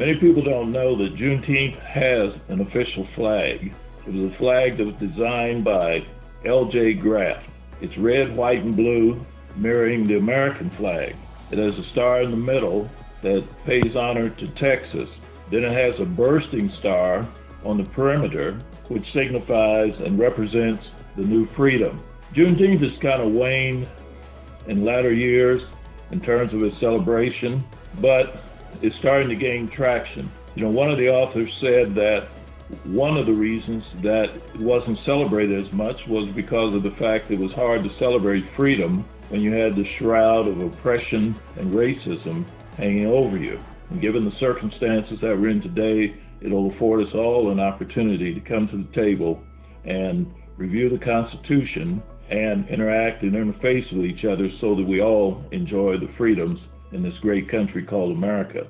Many people don't know that Juneteenth has an official flag. It was a flag that was designed by L.J. Graf. It's red, white, and blue, mirroring the American flag. It has a star in the middle that pays honor to Texas. Then it has a bursting star on the perimeter, which signifies and represents the new freedom. Juneteenth has kind of waned in latter years in terms of its celebration, but it's starting to gain traction. You know, one of the authors said that one of the reasons that it wasn't celebrated as much was because of the fact it was hard to celebrate freedom when you had the shroud of oppression and racism hanging over you. And given the circumstances that we're in today, it'll afford us all an opportunity to come to the table and review the Constitution and interact and interface with each other so that we all enjoy the freedoms in this great country called America.